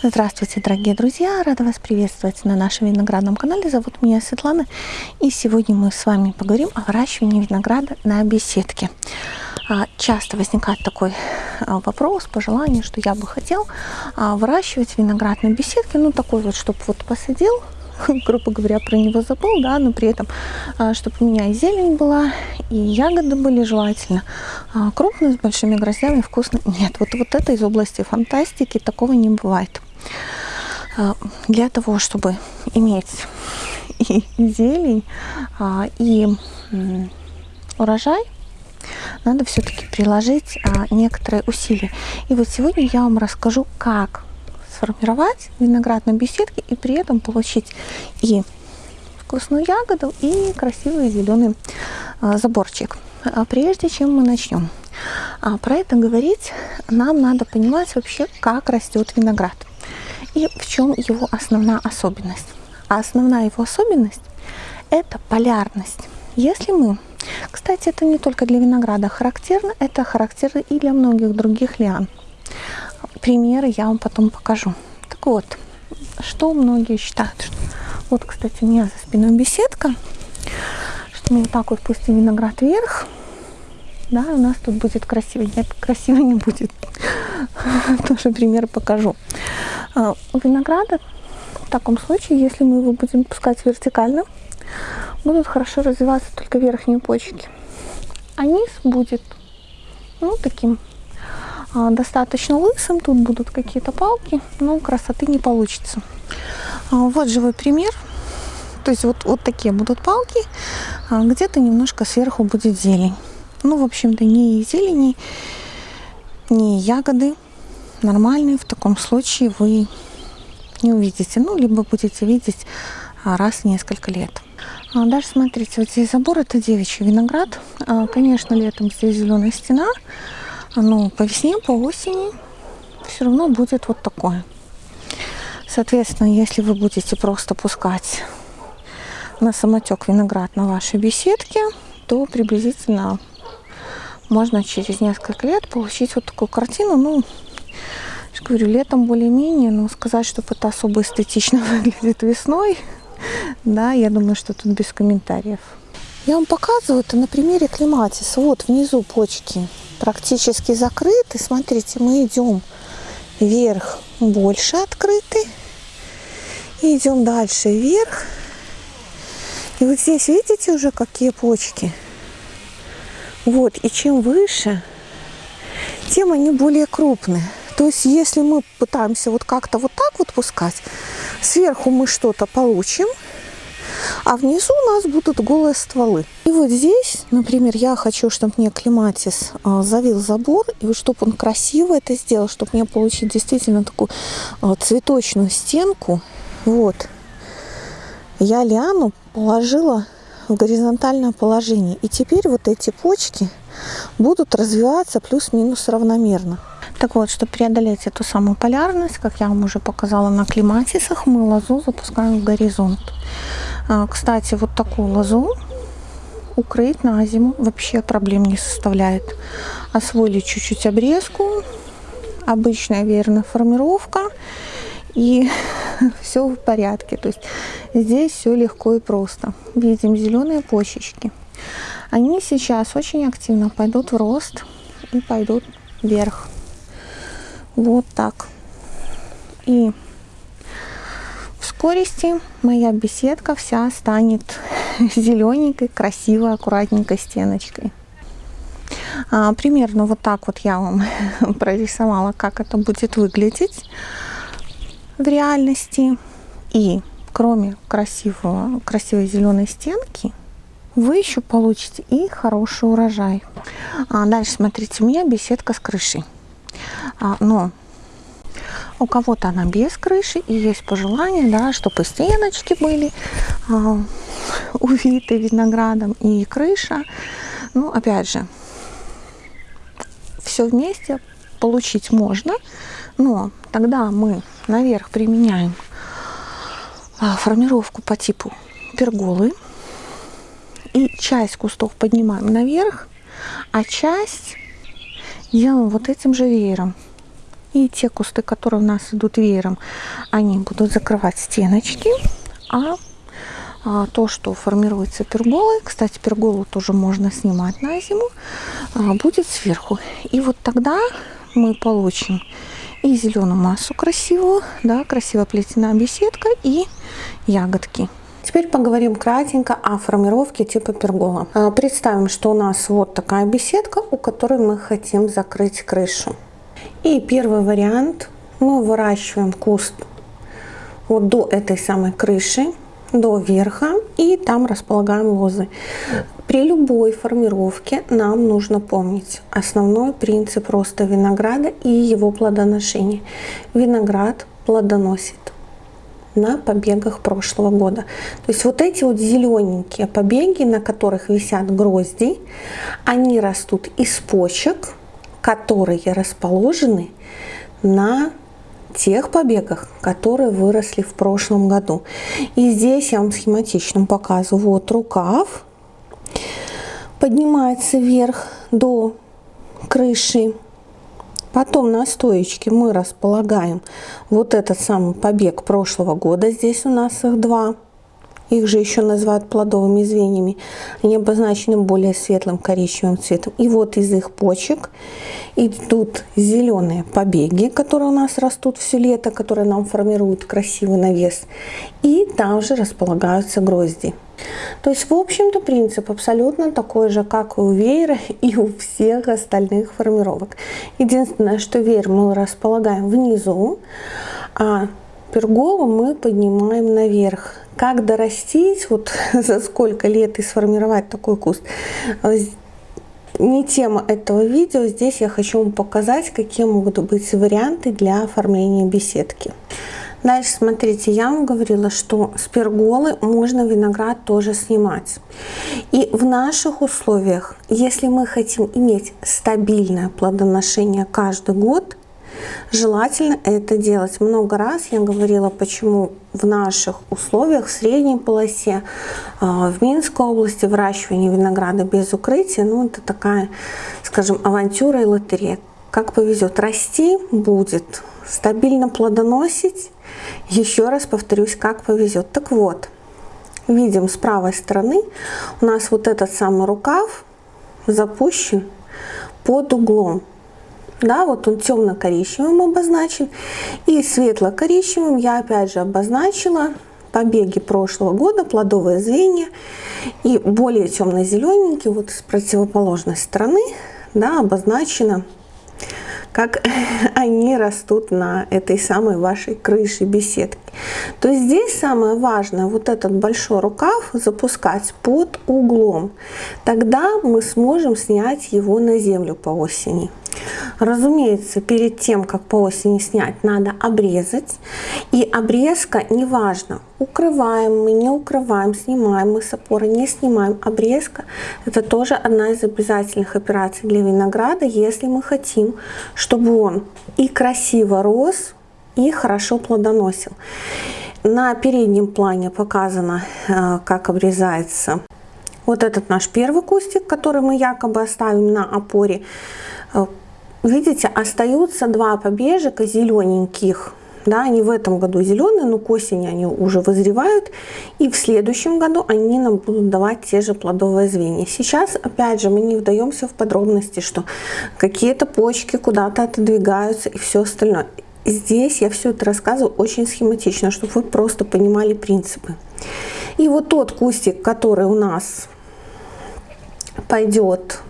Здравствуйте, дорогие друзья! Рада вас приветствовать на нашем виноградном канале. Зовут меня Светлана. И сегодня мы с вами поговорим о выращивании винограда на беседке. А, часто возникает такой а, вопрос, пожелание, что я бы хотел а, выращивать виноград на беседке. Ну, такой вот, чтобы вот посадил, грубо говоря, про него забыл, да, но при этом, чтобы у меня и зелень была, и ягоды были желательно крупные, с большими гроздями, вкусно. Нет, вот, вот это из области фантастики, такого не бывает. Для того, чтобы иметь и зелень, и урожай, надо все-таки приложить некоторые усилия. И вот сегодня я вам расскажу, как сформировать виноград на беседке и при этом получить и вкусную ягоду, и красивый зеленый а, заборчик. А прежде чем мы начнем а, про это говорить, нам надо понимать вообще, как растет виноград и в чем его основная особенность. А основная его особенность – это полярность. Если мы, кстати, это не только для винограда характерно, это характерно и для многих других лиан примеры я вам потом покажу. Так вот, что многие считают, что... Вот, кстати, у меня за спиной беседка, что мы вот так вот пустим виноград вверх, да, у нас тут будет красиво. Нет, красиво не будет. Тоже пример покажу. А, винограда в таком случае, если мы его будем пускать вертикально, будут хорошо развиваться только верхние почки. А низ будет, ну, таким а, достаточно лысым. Тут будут какие-то палки, но красоты не получится. А, вот живой пример. То есть вот, вот такие будут палки, а, где-то немножко сверху будет зелень. Ну, в общем-то, не зелени, не ягоды нормальные. В таком случае вы не увидите. Ну, либо будете видеть раз в несколько лет. Дальше смотрите, вот здесь забор, это девичий виноград. Конечно, летом здесь зеленая стена, ну, по весне, по осени все равно будет вот такое. Соответственно, если вы будете просто пускать на самотек виноград на вашей беседке, то приблизительно можно через несколько лет получить вот такую картину. Ну, я говорю, летом более-менее, но сказать, чтобы это особо эстетично выглядит весной, да, я думаю, что тут без комментариев. Я вам показываю это на примере клематиса. Вот внизу почки практически закрыты. Смотрите, мы идем вверх, больше открыты. И идем дальше вверх. И вот здесь видите уже какие почки? Вот, и чем выше, тем они более крупные. То есть, если мы пытаемся вот как-то вот так вот пускать, сверху мы что-то получим, а внизу у нас будут голые стволы. И вот здесь, например, я хочу, чтобы мне клематис а, завил забор, и вот чтобы он красиво это сделал, чтобы мне получить действительно такую а, цветочную стенку. Вот. Я лиану положила в горизонтальное положение. И теперь вот эти почки будут развиваться плюс-минус равномерно. Так вот, чтобы преодолеть эту самую полярность, как я вам уже показала на клематисах, мы лозу запускаем в горизонт. А, кстати, вот такую лозу укрыть на зиму вообще проблем не составляет. Освоили чуть-чуть обрезку, обычная верная формировка, и все в порядке. То есть здесь все легко и просто. Видим зеленые почечки. Они сейчас очень активно пойдут в рост и пойдут вверх. Вот так. И скорости моя беседка вся станет зелененькой, красивой, аккуратненькой стеночкой. А, примерно вот так вот я вам прорисовала, как это будет выглядеть в реальности. И кроме красивого, красивой зеленой стенки, вы еще получите и хороший урожай. А дальше смотрите, у меня беседка с крышей. А, но у кого-то она без крыши, и есть пожелание, да, чтобы стеночки были а, увиты виноградом и крыша. Ну, опять же, все вместе получить можно, но тогда мы наверх применяем а, формировку по типу перголы. И часть кустов поднимаем наверх, а часть делаем вот этим же веером И те кусты, которые у нас идут веером, они будут закрывать стеночки. А, а то, что формируется перголой, кстати, перголу тоже можно снимать на зиму, а, будет сверху. И вот тогда мы получим и зеленую массу красивую, да, красиво плетеная беседка и ягодки. Теперь поговорим кратенько о формировке типа пергола. А, представим, что у нас вот такая беседка, у которой мы хотим закрыть крышу. И первый вариант. Мы выращиваем куст вот до этой самой крыши, до верха, и там располагаем лозы. При любой формировке нам нужно помнить основной принцип роста винограда и его плодоношения. Виноград плодоносит на побегах прошлого года. То есть вот эти вот зелененькие побеги, на которых висят грозди, они растут из почек, которые расположены на тех побегах, которые выросли в прошлом году. И здесь я вам схематично показываю. Вот рукав поднимается вверх до крыши. Потом на стоечке мы располагаем вот этот самый побег прошлого года. Здесь у нас их два. Их же еще называют плодовыми звеньями. Они обозначены более светлым коричневым цветом. И вот из их почек идут зеленые побеги, которые у нас растут все лето, которые нам формируют красивый навес. И там же располагаются грозди. То есть, в общем-то, принцип абсолютно такой же, как и у веера и у всех остальных формировок. Единственное, что веер мы располагаем внизу, а перголу мы поднимаем наверх. Как дорастить, вот за сколько лет и сформировать такой куст, не тема этого видео. Здесь я хочу вам показать, какие могут быть варианты для оформления беседки. Дальше, смотрите, я вам говорила, что с перголы можно виноград тоже снимать. И в наших условиях, если мы хотим иметь стабильное плодоношение каждый год, Желательно это делать много раз. Я говорила, почему в наших условиях, в средней полосе, а, в Минской области выращивание винограда без укрытия, ну это такая, скажем, авантюра и лотерея. Как повезет, расти будет, стабильно плодоносить. Еще раз повторюсь, как повезет. Так вот, видим с правой стороны у нас вот этот самый рукав запущен под углом да, вот он темно-коричневым обозначен. И светло-коричневым я опять же обозначила побеги прошлого года, плодовые звенья. И более темно-зелененький, вот с противоположной стороны, да, обозначено как они растут на этой самой вашей крыше беседки. То есть здесь самое важное, вот этот большой рукав запускать под углом. Тогда мы сможем снять его на землю по осени. Разумеется, перед тем, как по осени снять, надо обрезать. И обрезка, неважно, укрываем мы, не укрываем, снимаем мы с опоры, не снимаем. Обрезка – это тоже одна из обязательных операций для винограда, если мы хотим, чтобы он и красиво рос, и хорошо плодоносил. На переднем плане показано, э, как обрезается вот этот наш первый кустик, который мы якобы оставим на опоре. Видите, остаются два побежика зелененьких. Да, они в этом году зеленые, но к осени они уже вызревают. И в следующем году они нам будут давать те же плодовые звенья. Сейчас, опять же, мы не вдаемся в подробности, что какие-то почки куда-то отодвигаются и все остальное. Здесь я все это рассказываю очень схематично, чтобы вы просто понимали принципы. И вот тот кустик, который у нас пойдет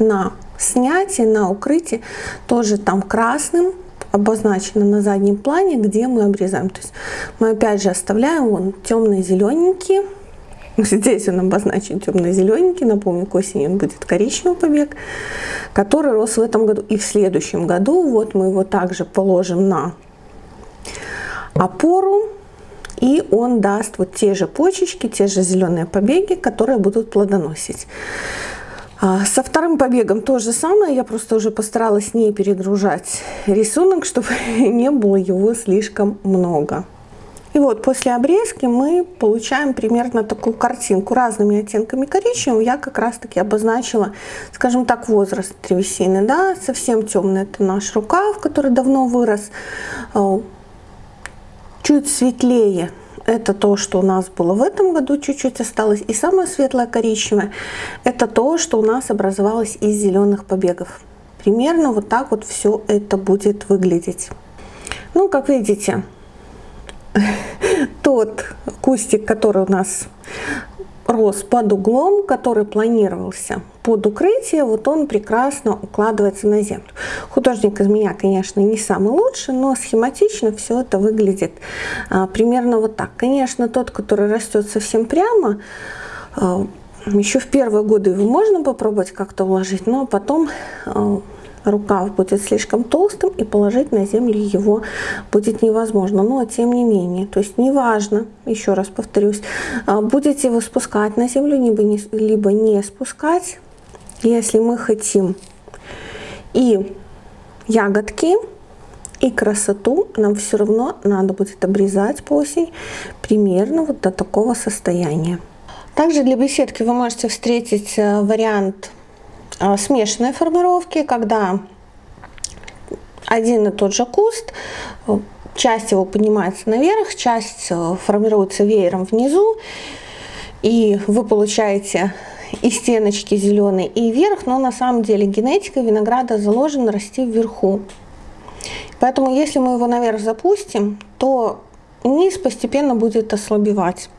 на снятие, на укрытие, тоже там красным обозначено на заднем плане, где мы обрезаем. То есть мы опять же оставляем вон темные зелененькие. Здесь он обозначен темно-зелененький. Напомню, к осени он будет коричневый побег, который рос в этом году и в следующем году. Вот мы его также положим на опору. И он даст вот те же почечки, те же зеленые побеги, которые будут плодоносить. А, со вторым побегом то же самое, я просто уже постаралась не перегружать рисунок, чтобы не было его слишком много. И вот после обрезки мы получаем примерно такую картинку разными оттенками коричневого. Я как раз таки обозначила, скажем так, возраст древесины. Да? Совсем темный это наш рукав, который давно вырос. Э, чуть светлее это то, что у нас было в этом году, чуть-чуть осталось. И самое светлое коричневое, это то, что у нас образовалось из зеленых побегов. Примерно вот так вот все это будет выглядеть. Ну, как видите, тот кустик, который у нас рос под углом, который планировался под укрытие, вот он прекрасно укладывается на землю. Художник из меня, конечно, не самый лучший, но схематично все это выглядит а, примерно вот так. Конечно, тот, который растет совсем прямо, а, еще в первые годы его можно попробовать как-то уложить, но потом а, рукав будет слишком толстым и положить на землю его будет невозможно. Но тем не менее, то есть неважно, еще раз повторюсь, а, будете вы спускать на землю, либо не, либо не спускать, если мы хотим и ягодки, и красоту, нам все равно надо будет обрезать по осень примерно вот до такого состояния. Также для беседки вы можете встретить э, вариант а, смешанной формировки, когда один и тот же куст, часть его поднимается наверх, часть э, формируется веером внизу, и вы получаете и стеночки зеленые, и вверх, но на самом деле генетика винограда заложена расти вверху. Поэтому если мы его наверх запустим, то низ постепенно будет ослабевать.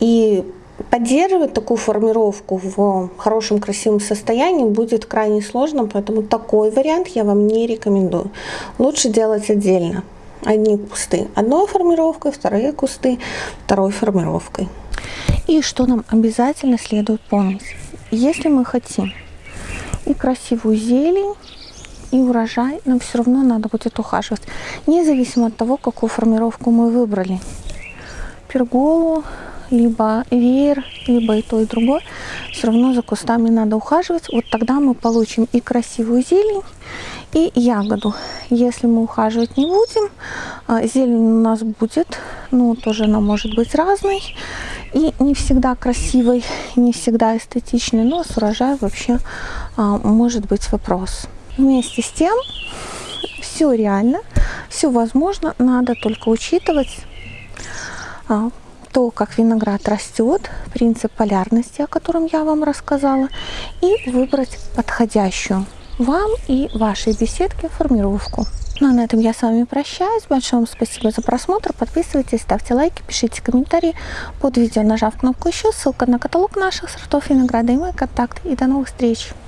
И Поддерживать такую формировку в хорошем красивом состоянии будет крайне сложно, поэтому такой вариант я вам не рекомендую. Лучше делать отдельно. Одни кусты одной формировкой, вторые кусты второй формировкой. И что нам обязательно следует помнить. Если мы хотим и красивую зелень, и урожай, нам все равно надо будет ухаживать. Независимо от того, какую формировку мы выбрали. Перголу, либо веер, либо и то, и другое, все равно за кустами надо ухаживать. Вот тогда мы получим и красивую зелень, и ягоду. Если мы ухаживать не будем, а, зелень у нас будет, ну, тоже она может быть разной. И не всегда красивой, не всегда эстетичной, но с урожаем вообще а, может быть вопрос. Вместе с тем, все реально, все возможно, надо только учитывать а, то, как виноград растет, принцип полярности, о котором я вам рассказала, и выбрать подходящую вам и вашей беседке формировку. Ну а на этом я с вами прощаюсь. Большое вам спасибо за просмотр. Подписывайтесь, ставьте лайки, пишите комментарии под видео, нажав кнопку еще. Ссылка на каталог наших сортов винограда и мой контакт. И до новых встреч!